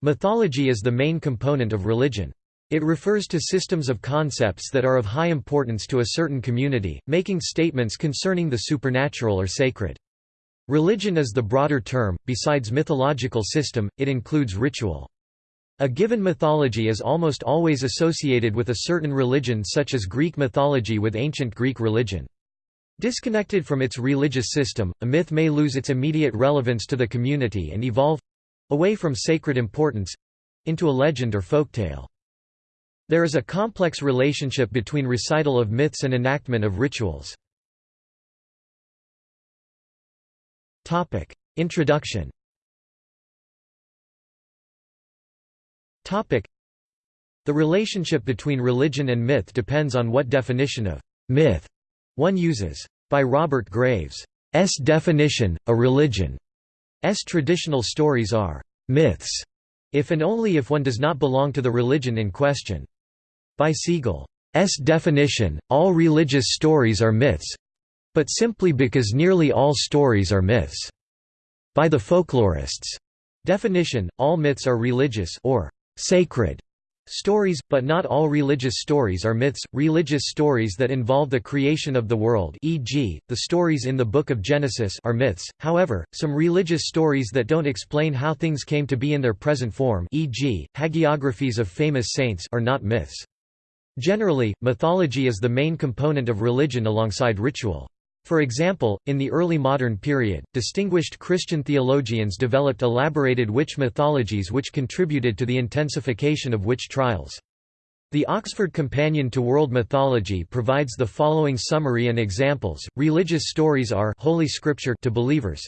Mythology is the main component of religion. It refers to systems of concepts that are of high importance to a certain community, making statements concerning the supernatural or sacred. Religion is the broader term, besides mythological system, it includes ritual. A given mythology is almost always associated with a certain religion such as Greek mythology with ancient Greek religion. Disconnected from its religious system, a myth may lose its immediate relevance to the community and evolve—away from sacred importance—into a legend or folktale. There is a complex relationship between recital of myths and enactment of rituals. Introduction The relationship between religion and myth depends on what definition of myth one uses. By Robert Graves' s definition, a religion's traditional stories are myths, if and only if one does not belong to the religion in question. By Segal's definition, all religious stories are myths but simply because nearly all stories are myths. By the folklorists' definition, all myths are religious or sacred stories, but not all religious stories are myths. Religious stories that involve the creation of the world, e.g., the stories in the Book of Genesis, are myths. However, some religious stories that don't explain how things came to be in their present form, e.g., hagiographies of famous saints, are not myths. Generally, mythology is the main component of religion alongside ritual. For example, in the early modern period, distinguished Christian theologians developed elaborated witch mythologies which contributed to the intensification of witch trials. The Oxford Companion to World Mythology provides the following summary and examples. Religious stories are holy scripture to believers.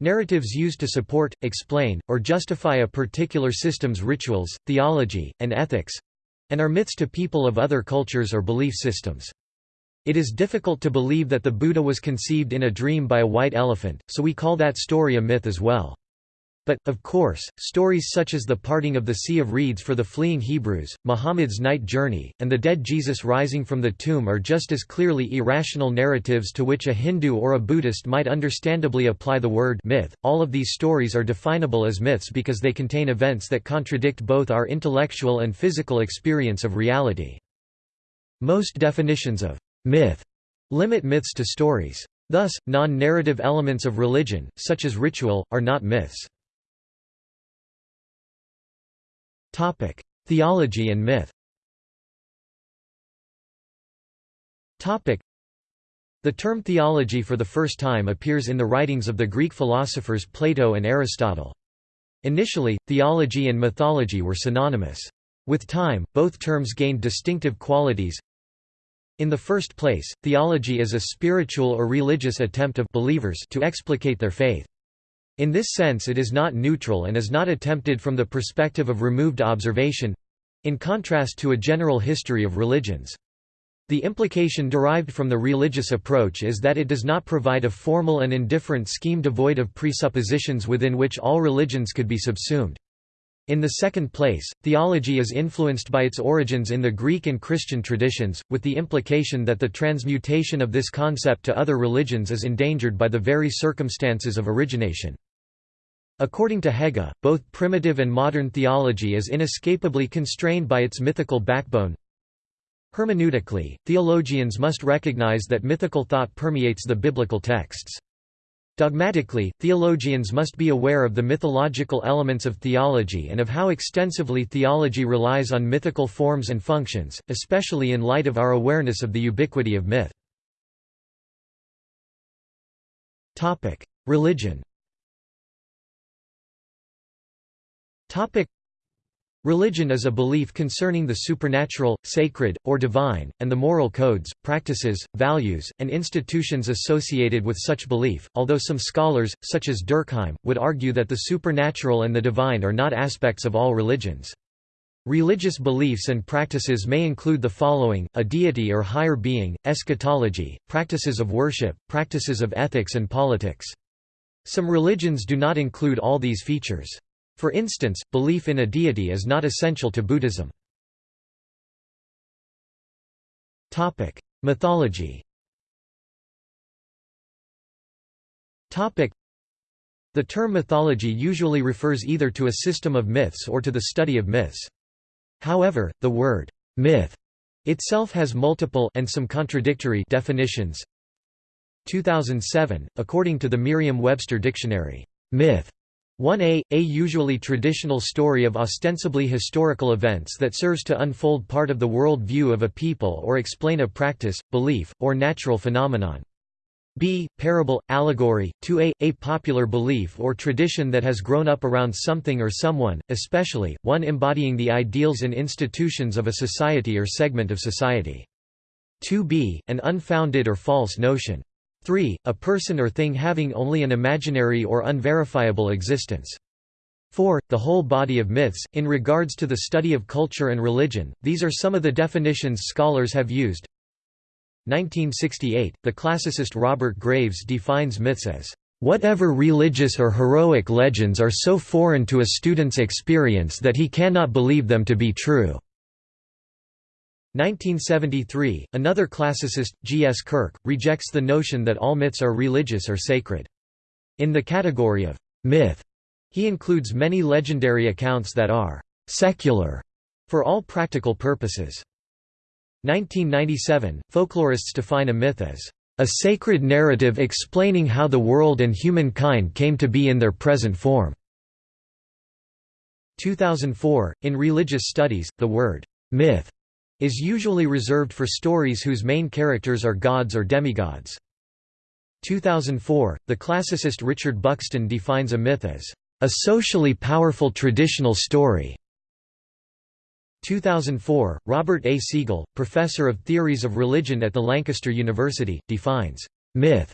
Narratives used to support, explain, or justify a particular system's rituals, theology, and ethics and are myths to people of other cultures or belief systems. It is difficult to believe that the Buddha was conceived in a dream by a white elephant, so we call that story a myth as well. But, of course, stories such as the parting of the Sea of Reeds for the fleeing Hebrews, Muhammad's night journey, and the dead Jesus rising from the tomb are just as clearly irrational narratives to which a Hindu or a Buddhist might understandably apply the word myth. All of these stories are definable as myths because they contain events that contradict both our intellectual and physical experience of reality. Most definitions of myth limit myths to stories. Thus, non-narrative elements of religion, such as ritual, are not myths. Theology and myth The term theology for the first time appears in the writings of the Greek philosophers Plato and Aristotle. Initially, theology and mythology were synonymous. With time, both terms gained distinctive qualities, in the first place, theology is a spiritual or religious attempt of believers to explicate their faith. In this sense it is not neutral and is not attempted from the perspective of removed observation—in contrast to a general history of religions. The implication derived from the religious approach is that it does not provide a formal and indifferent scheme devoid of presuppositions within which all religions could be subsumed. In the second place, theology is influenced by its origins in the Greek and Christian traditions, with the implication that the transmutation of this concept to other religions is endangered by the very circumstances of origination. According to Hege, both primitive and modern theology is inescapably constrained by its mythical backbone. Hermeneutically, theologians must recognize that mythical thought permeates the biblical texts. Dogmatically, theologians must be aware of the mythological elements of theology and of how extensively theology relies on mythical forms and functions, especially in light of our awareness of the ubiquity of myth. Religion Religion is a belief concerning the supernatural, sacred, or divine, and the moral codes, practices, values, and institutions associated with such belief, although some scholars, such as Durkheim, would argue that the supernatural and the divine are not aspects of all religions. Religious beliefs and practices may include the following, a deity or higher being, eschatology, practices of worship, practices of ethics and politics. Some religions do not include all these features. For instance, belief in a deity is not essential to Buddhism. Mythology The term mythology usually refers either to a system of myths or to the study of myths. However, the word myth itself has multiple and some contradictory definitions. 2007, according to the Merriam-Webster dictionary, myth 1a, a usually traditional story of ostensibly historical events that serves to unfold part of the world view of a people or explain a practice, belief, or natural phenomenon. b. Parable, allegory, 2a, a popular belief or tradition that has grown up around something or someone, especially, one embodying the ideals and institutions of a society or segment of society. 2b, an unfounded or false notion. 3. A person or thing having only an imaginary or unverifiable existence. 4. The whole body of myths. In regards to the study of culture and religion, these are some of the definitions scholars have used. 1968, the classicist Robert Graves defines myths as Whatever religious or heroic legends are so foreign to a student's experience that he cannot believe them to be true. 1973, another classicist, G. S. Kirk, rejects the notion that all myths are religious or sacred. In the category of myth, he includes many legendary accounts that are secular for all practical purposes. 1997, folklorists define a myth as a sacred narrative explaining how the world and humankind came to be in their present form. 2004, in religious studies, the word myth is usually reserved for stories whose main characters are gods or demigods. 2004, the classicist Richard Buxton defines a myth as a socially powerful traditional story. 2004, Robert A. Segal, professor of theories of religion at the Lancaster University, defines myth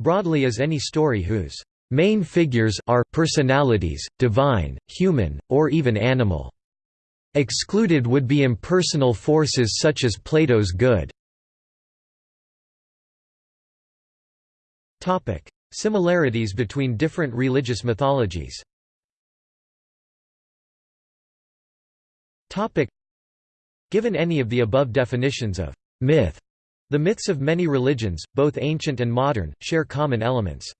broadly as any story whose main figures are personalities, divine, human, or even animal. Excluded would be impersonal forces such as Plato's good. Similarities between different religious mythologies Given any of the above definitions of myth, the myths of many religions, both ancient and modern, share common elements.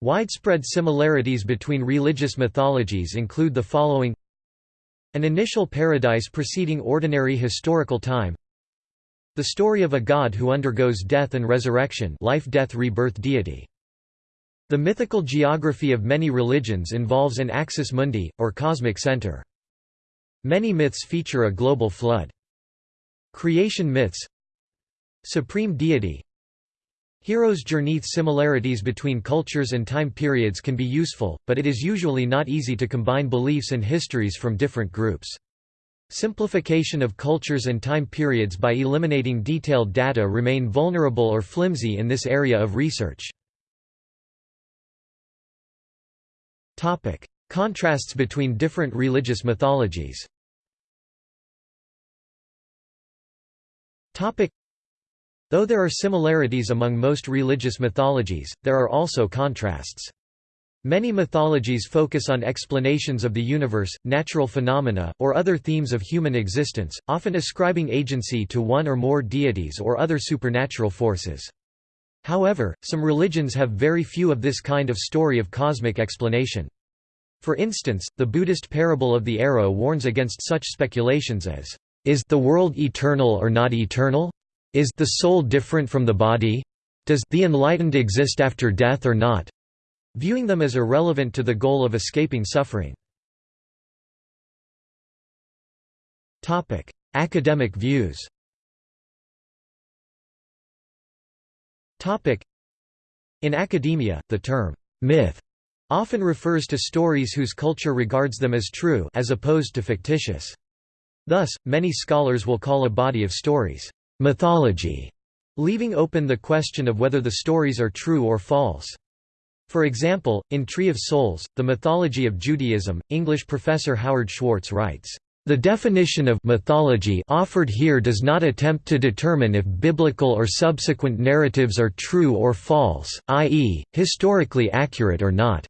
Widespread similarities between religious mythologies include the following an initial paradise preceding ordinary historical time The story of a god who undergoes death and resurrection life-death-rebirth deity. The mythical geography of many religions involves an axis mundi, or cosmic center. Many myths feature a global flood. Creation myths Supreme deity Hero's journey similarities between cultures and time periods can be useful, but it is usually not easy to combine beliefs and histories from different groups. Simplification of cultures and time periods by eliminating detailed data remain vulnerable or flimsy in this area of research. Topic: Contrasts between different religious mythologies Though there are similarities among most religious mythologies, there are also contrasts. Many mythologies focus on explanations of the universe, natural phenomena, or other themes of human existence, often ascribing agency to one or more deities or other supernatural forces. However, some religions have very few of this kind of story of cosmic explanation. For instance, the Buddhist parable of the arrow warns against such speculations as, "'Is the world eternal or not eternal?' Is the soul different from the body? Does the enlightened exist after death or not? Viewing them as irrelevant to the goal of escaping suffering. Topic: Academic views. Topic: In academia, the term myth often refers to stories whose culture regards them as true as opposed to fictitious. Thus, many scholars will call a body of stories mythology, leaving open the question of whether the stories are true or false. For example, in Tree of Souls, The Mythology of Judaism, English professor Howard Schwartz writes, "...the definition of mythology offered here does not attempt to determine if biblical or subsequent narratives are true or false, i.e., historically accurate or not."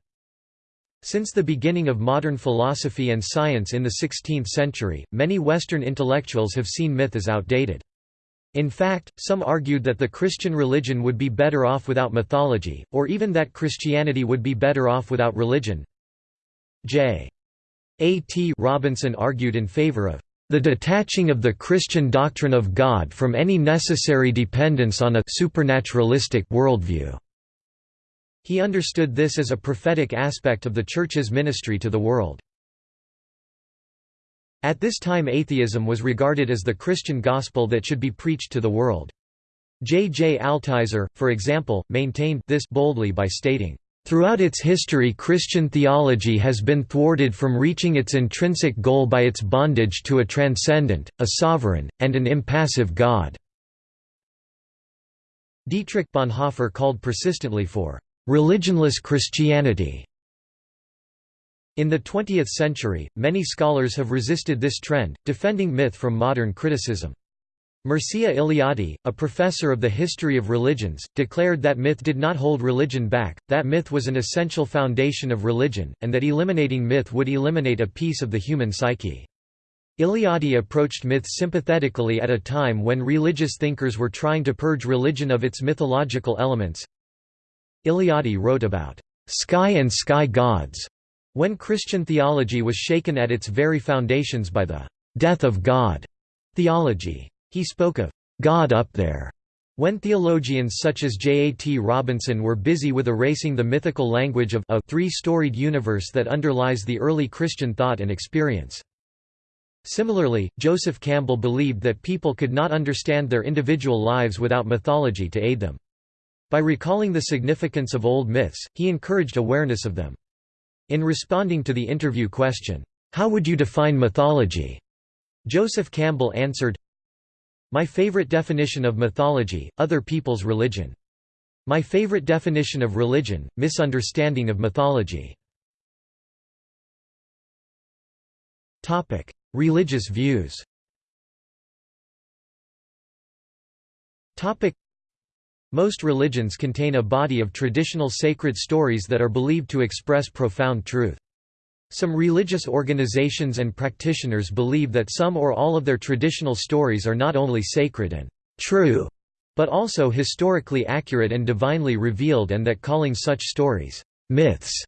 Since the beginning of modern philosophy and science in the 16th century, many Western intellectuals have seen myth as outdated. In fact, some argued that the Christian religion would be better off without mythology, or even that Christianity would be better off without religion. J. A. T. Robinson argued in favor of the detaching of the Christian doctrine of God from any necessary dependence on a supernaturalistic worldview. He understood this as a prophetic aspect of the Church's ministry to the world. At this time atheism was regarded as the Christian gospel that should be preached to the world. J. J. Altizer, for example, maintained this boldly by stating, Throughout its history Christian theology has been thwarted from reaching its intrinsic goal by its bondage to a transcendent, a sovereign, and an impassive God." Dietrich Bonhoeffer called persistently for «religionless Christianity» In the 20th century, many scholars have resisted this trend, defending myth from modern criticism. Mircea Eliade, a professor of the history of religions, declared that myth did not hold religion back, that myth was an essential foundation of religion, and that eliminating myth would eliminate a piece of the human psyche. Eliade approached myth sympathetically at a time when religious thinkers were trying to purge religion of its mythological elements. Eliade wrote about sky and sky gods when Christian theology was shaken at its very foundations by the «death of God» theology. He spoke of «God up there» when theologians such as J. A. T. Robinson were busy with erasing the mythical language of a three-storied universe that underlies the early Christian thought and experience. Similarly, Joseph Campbell believed that people could not understand their individual lives without mythology to aid them. By recalling the significance of old myths, he encouraged awareness of them. In responding to the interview question, "'How would you define mythology?' Joseph Campbell answered, My favorite definition of mythology, other people's religion. My favorite definition of religion, misunderstanding of mythology. Religious views most religions contain a body of traditional sacred stories that are believed to express profound truth. Some religious organizations and practitioners believe that some or all of their traditional stories are not only sacred and true, but also historically accurate and divinely revealed and that calling such stories myths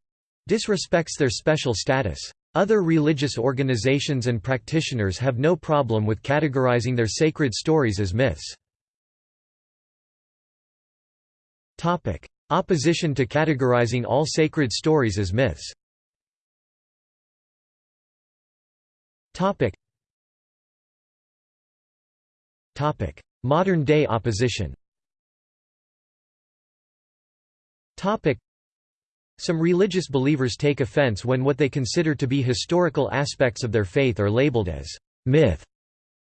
disrespects their special status. Other religious organizations and practitioners have no problem with categorizing their sacred stories as myths. Opposition to categorizing all sacred stories as myths. Modern-day opposition. Some religious believers take offense when what they consider to be historical aspects of their faith are labeled as myth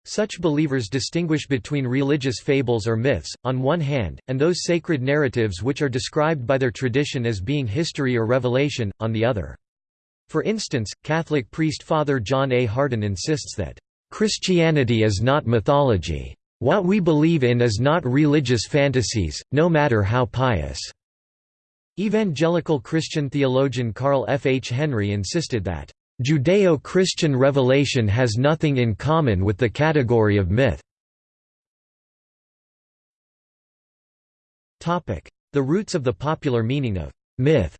such believers distinguish between religious fables or myths, on one hand, and those sacred narratives which are described by their tradition as being history or revelation, on the other. For instance, Catholic priest Father John A. Hardon insists that, "...Christianity is not mythology. What we believe in is not religious fantasies, no matter how pious." Evangelical Christian theologian Carl F. H. Henry insisted that, Judeo-Christian revelation has nothing in common with the category of myth. The roots of the popular meaning of myth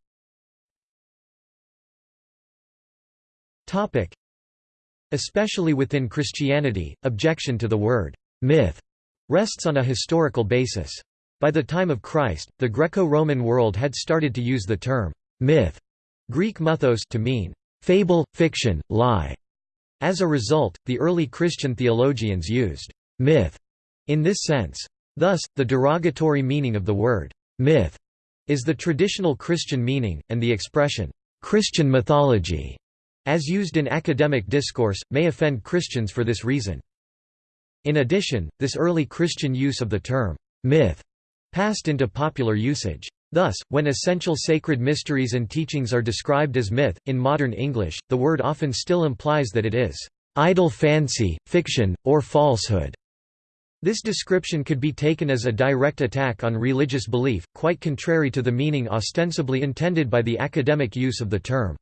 Especially within Christianity, objection to the word myth rests on a historical basis. By the time of Christ, the Greco-Roman world had started to use the term myth Greek mythos to mean fable, fiction, lie. As a result, the early Christian theologians used myth in this sense. Thus, the derogatory meaning of the word myth is the traditional Christian meaning, and the expression Christian mythology, as used in academic discourse, may offend Christians for this reason. In addition, this early Christian use of the term myth passed into popular usage. Thus, when essential sacred mysteries and teachings are described as myth, in modern English, the word often still implies that it is idle fancy, fiction, or falsehood. This description could be taken as a direct attack on religious belief, quite contrary to the meaning ostensibly intended by the academic use of the term.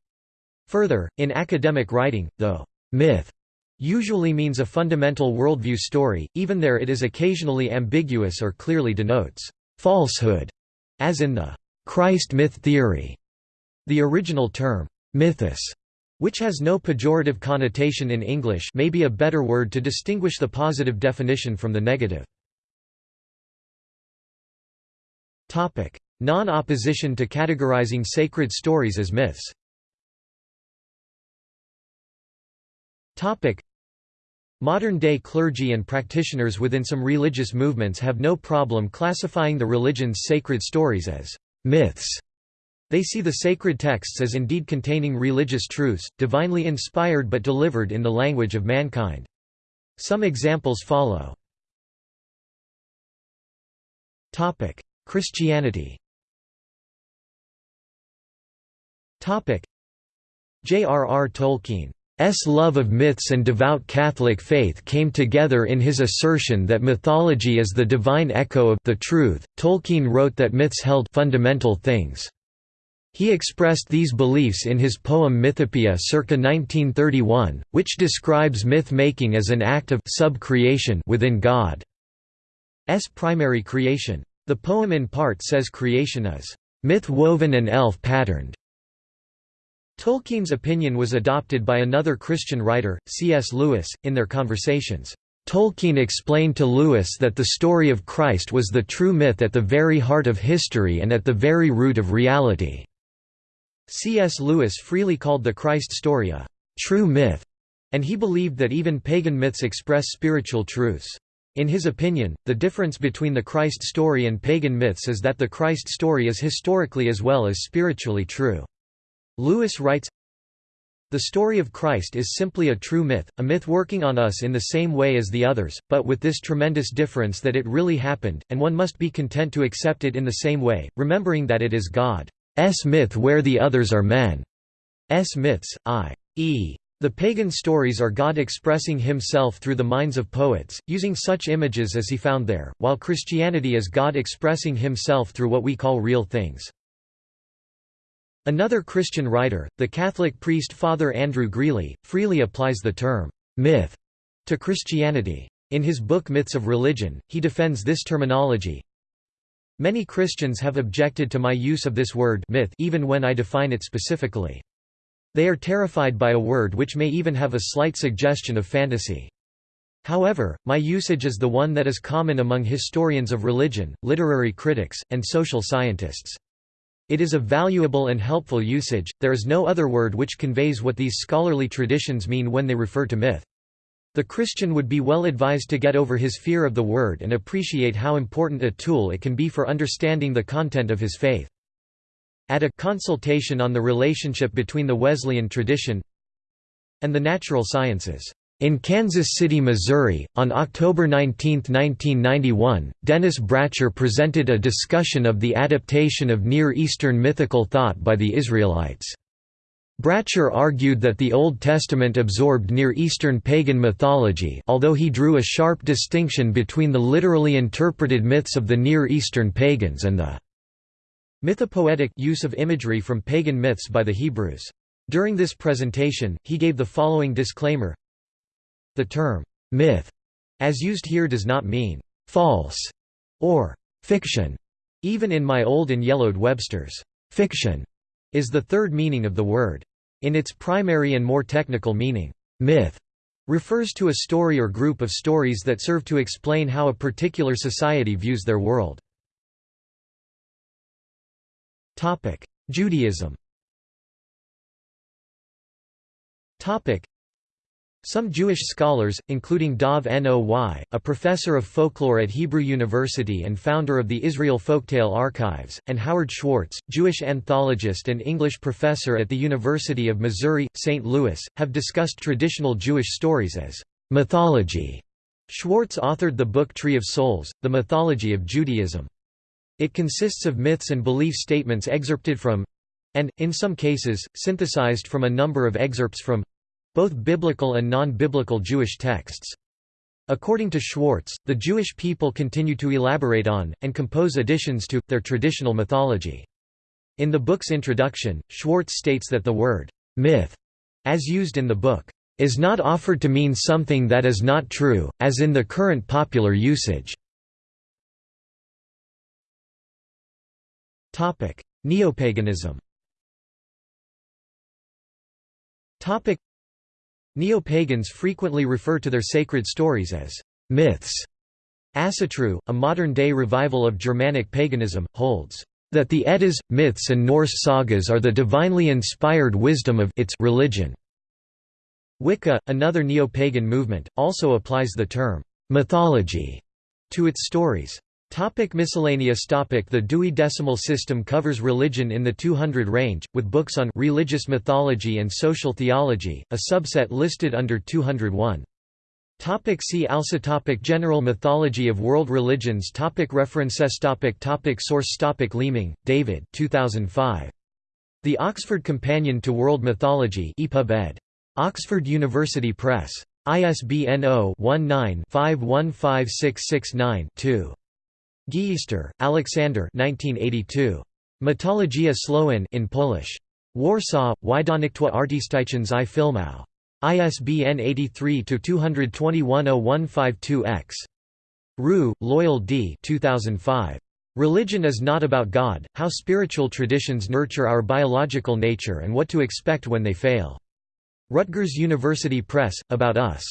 Further, in academic writing, though myth usually means a fundamental worldview story, even there it is occasionally ambiguous or clearly denotes falsehood, as in the Christ myth theory. The original term, mythos, which has no pejorative connotation in English may be a better word to distinguish the positive definition from the negative. Non-opposition to categorizing sacred stories as myths Modern-day clergy and practitioners within some religious movements have no problem classifying the religion's sacred stories as myths. They see the sacred texts as indeed containing religious truths, divinely inspired but delivered in the language of mankind. Some examples follow. Christianity J.R.R. Tolkien S love of myths and devout Catholic faith came together in his assertion that mythology is the divine echo of the truth. Tolkien wrote that myths held fundamental things. He expressed these beliefs in his poem Mythopoeia circa 1931, which describes myth-making as an act of sub-creation within God's primary creation. The poem in part says creation is myth-woven and elf-patterned, Tolkien's opinion was adopted by another Christian writer, C.S. Lewis, in their conversations. Tolkien explained to Lewis that the story of Christ was the true myth at the very heart of history and at the very root of reality. C.S. Lewis freely called the Christ story a true myth, and he believed that even pagan myths express spiritual truths. In his opinion, the difference between the Christ story and pagan myths is that the Christ story is historically as well as spiritually true. Lewis writes, The story of Christ is simply a true myth, a myth working on us in the same way as the others, but with this tremendous difference that it really happened, and one must be content to accept it in the same way, remembering that it is God's myth where the others are men's myths, i.e. The pagan stories are God expressing himself through the minds of poets, using such images as he found there, while Christianity is God expressing himself through what we call real things. Another Christian writer, the Catholic priest Father Andrew Greeley, freely applies the term myth to Christianity. In his book Myths of Religion, he defends this terminology. Many Christians have objected to my use of this word myth even when I define it specifically. They are terrified by a word which may even have a slight suggestion of fantasy. However, my usage is the one that is common among historians of religion, literary critics, and social scientists. It is a valuable and helpful usage, there is no other word which conveys what these scholarly traditions mean when they refer to myth. The Christian would be well advised to get over his fear of the word and appreciate how important a tool it can be for understanding the content of his faith. At a consultation on the relationship between the Wesleyan tradition and the natural sciences in Kansas City, Missouri, on October 19, 1991, Dennis Bratcher presented a discussion of the adaptation of Near Eastern mythical thought by the Israelites. Bratcher argued that the Old Testament absorbed Near Eastern pagan mythology although he drew a sharp distinction between the literally interpreted myths of the Near Eastern pagans and the mythopoetic use of imagery from pagan myths by the Hebrews. During this presentation, he gave the following disclaimer the term, myth, as used here does not mean false or fiction. Even in my old and yellowed Webster's, fiction is the third meaning of the word. In its primary and more technical meaning, myth refers to a story or group of stories that serve to explain how a particular society views their world. Judaism some Jewish scholars, including Dov Noy, a professor of folklore at Hebrew University and founder of the Israel Folktale Archives, and Howard Schwartz, Jewish anthologist and English professor at the University of Missouri, St. Louis, have discussed traditional Jewish stories as mythology. Schwartz authored the book Tree of Souls, The Mythology of Judaism. It consists of myths and belief statements excerpted from—and, in some cases, synthesized from a number of excerpts from both biblical and non-biblical Jewish texts. According to Schwartz, the Jewish people continue to elaborate on, and compose additions to, their traditional mythology. In the book's introduction, Schwartz states that the word, myth, as used in the book, is not offered to mean something that is not true, as in the current popular usage. Neopaganism Neopagans frequently refer to their sacred stories as myths. Asatru, a modern-day revival of Germanic paganism, holds that the Eddas, myths and Norse sagas are the divinely inspired wisdom of its religion. Wicca, another neo-pagan movement, also applies the term mythology to its stories. Topic miscellaneous topic The Dewey Decimal System covers religion in the 200 range, with books on religious mythology and social theology, a subset listed under 201. Topic see also topic General mythology of world religions topic References topic topic Source topic Leeming, David 2005. The Oxford Companion to World Mythology EPUB ed. Oxford University Press. ISBN 0-19-515669-2. Gieysztor, Alexander 1982. Mythologia Słowian in Polish. Warsaw, Wydawnictwo Artystyczne i Filmowe. ISBN 83-221-0152-X. Rue, Loyal D. 2005. Religion is not about God, how spiritual traditions nurture our biological nature and what to expect when they fail. Rutgers University Press, About Us.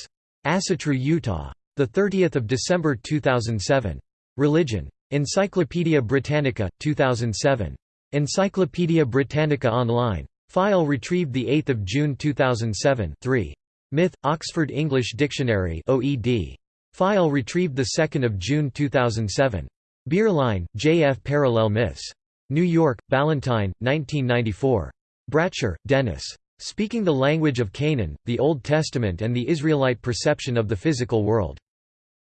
Asatru, Utah. 30 December 2007. Religion. Encyclopædia Britannica, 2007. Encyclopædia Britannica Online. File retrieved 8 June 2007 3. Myth, Oxford English Dictionary OED. File retrieved 2 June 2007. Bierlein, J. F. Parallel Myths. New York, Ballantine, 1994. Bratcher, Dennis. Speaking the Language of Canaan, the Old Testament and the Israelite Perception of the Physical World.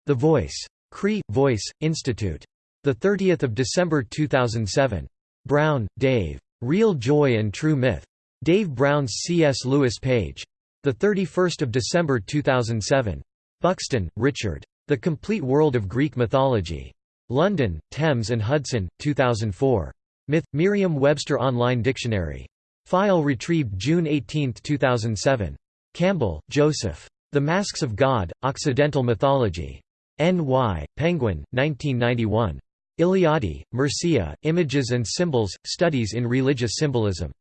The Voice. Cree, Voice, Institute. 30 December 2007. Brown, Dave. Real Joy and True Myth. Dave Brown's C.S. Lewis page. 31 December 2007. Buxton, Richard. The Complete World of Greek Mythology. London, Thames and Hudson, 2004. Myth, Merriam-Webster Online Dictionary. File retrieved June 18, 2007. Campbell, Joseph. The Masks of God, Occidental Mythology. N.Y., Penguin, 1991. Eliade, Mircea, Images and Symbols, Studies in Religious Symbolism.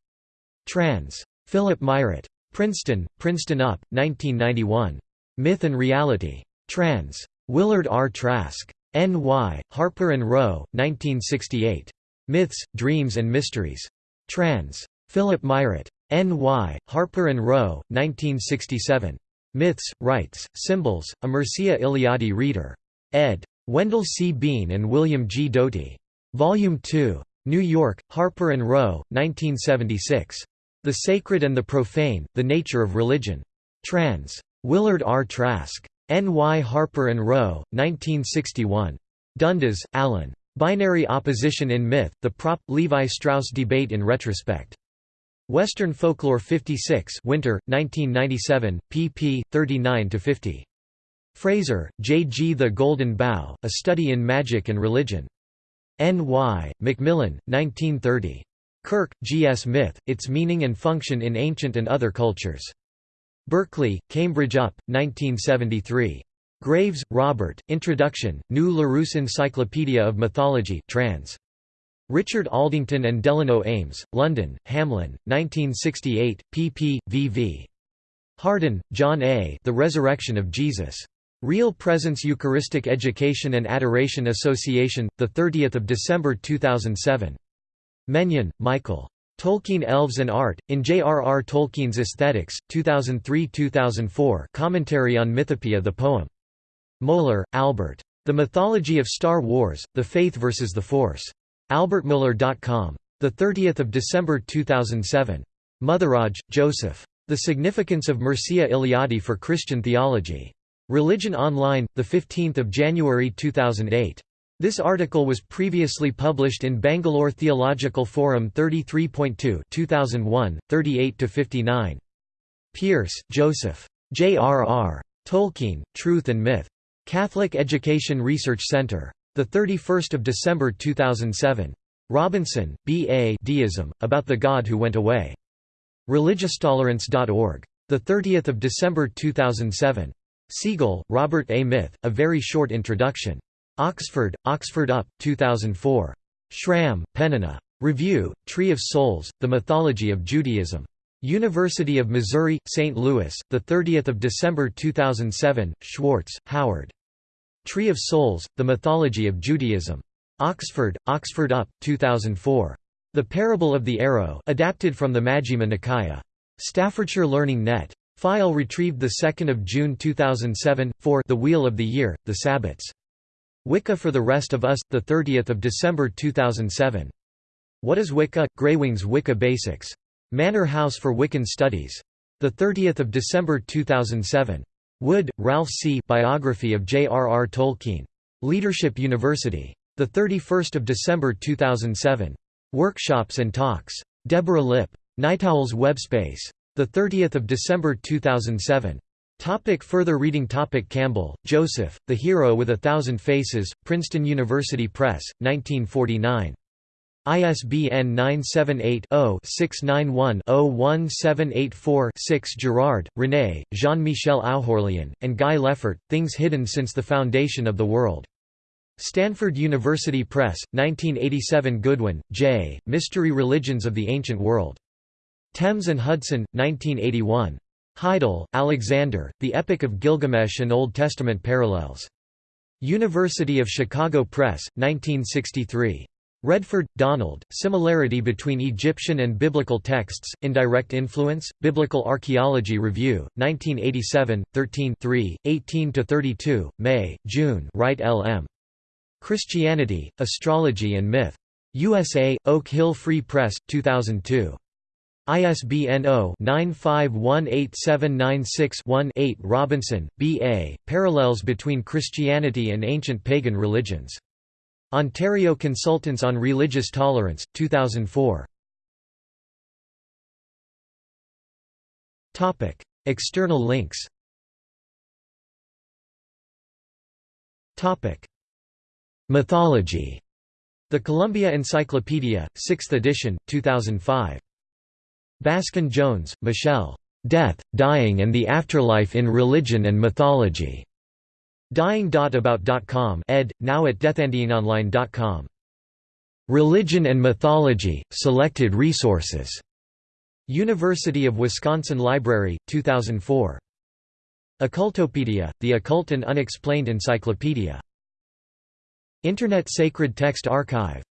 Trans. Philip Mairet. Princeton, Princeton UP, 1991. Myth and Reality. Trans. Willard R. Trask. N.Y., Harper and Row, 1968. Myths, Dreams and Mysteries. Trans. Philip Mairet. N.Y., Harper and Row, 1967. Myths, Rites, Symbols, a Mircea Eliade reader. ed. Wendell C. Bean and William G. Doty. Volume 2. New York, Harper & Row, 1976. The Sacred and the Profane, The Nature of Religion. Trans. Willard R. Trask. N. Y. Harper & Row, 1961. Dundas, Alan. Binary Opposition in Myth, The Propp. Levi Strauss Debate in Retrospect. Western Folklore 56 Winter, 1997, pp. 39–50. Frazer, J. G. The Golden Bough, A Study in Magic and Religion. N. Y., Macmillan, 1930. Kirk, G. S. Myth, Its Meaning and Function in Ancient and Other Cultures. Berkeley, Cambridge UP, 1973. Graves, Robert, Introduction, New Larousse Encyclopedia of Mythology trans. Richard Aldington and Delano Ames, London, Hamlyn, 1968, pp. vv. Hardon, John A. The Resurrection of Jesus. Real Presence Eucharistic Education and Adoration Association, 30 December 2007. Menyon, Michael. Tolkien Elves and Art, in J.R.R. Tolkien's Aesthetics, 2003–2004 Commentary on Mythopoeia the poem. Mohler, Albert. The Mythology of Star Wars, The Faith versus the Force. AlbertMohler.com. 30 December 2007. Motheraj, Joseph. The Significance of Mircea Eliade for Christian Theology. Religion Online, 15 January 2008. This article was previously published in Bangalore Theological Forum 33.2 2001, 38–59. Pearce, Joseph. J.R.R. Tolkien, Truth and Myth. Catholic Education Research Center. 31 December 2007. Robinson, B. A. Deism, About the God Who Went Away. ReligiousTolerance.org. 30 December 2007. Segal, Robert A. Myth, A Very Short Introduction. Oxford, Oxford UP, 2004. Schram, Penina. Review, Tree of Souls, The Mythology of Judaism. University of Missouri, St. Louis, 30 December 2007, Schwartz, Howard. Tree of Souls, The Mythology of Judaism. Oxford, Oxford UP, 2004. The Parable of the Arrow adapted from the Majjhima Nikaya. Staffordshire Learning Net. File retrieved 2 June 2007, 4 The Wheel of the Year, The Sabbats. Wicca for the Rest of Us, 30 December 2007. What is Wicca? Greywings Wicca Basics. Manor House for Wiccan Studies. 30 December 2007. Wood, Ralph C. Biography of J.R.R. Tolkien. Leadership University. 31 December 2007. Workshops and Talks. Deborah Lipp. Nightowl's Webspace. 30 December 2007. Topic further reading Topic Campbell, Joseph, The Hero with a Thousand Faces, Princeton University Press, 1949. ISBN 978-0-691-01784-6 Girard, René, Jean-Michel Oughourlian, and Guy Lefort, Things Hidden Since the Foundation of the World. Stanford University Press, 1987 Goodwin, J., Mystery Religions of the Ancient World. Thames and Hudson, 1981. Heidel, Alexander, The Epic of Gilgamesh and Old Testament Parallels. University of Chicago Press, 1963. Redford, Donald, Similarity Between Egyptian and Biblical Texts, Indirect Influence, Biblical Archaeology Review, 1987, 13 18–32, May, June Wright L. M. Christianity, Astrology and Myth. USA, Oak Hill Free Press, 2002. ISBN 0-9518796-1-8 Robinson, B. A., Parallels Between Christianity and Ancient Pagan Religions. Ontario Consultants on Religious Tolerance, 2004. Topic: External links Topic: Mythology. The Columbia Encyclopedia, 6th edition, 2005. Baskin Jones, Michelle. Death, Dying and the Afterlife in Religion and Mythology. Dying.about.com ed. now at deathandionline.com. Religion and Mythology, Selected Resources. University of Wisconsin Library, 2004. Occultopedia, the Occult and Unexplained Encyclopedia. Internet Sacred Text Archive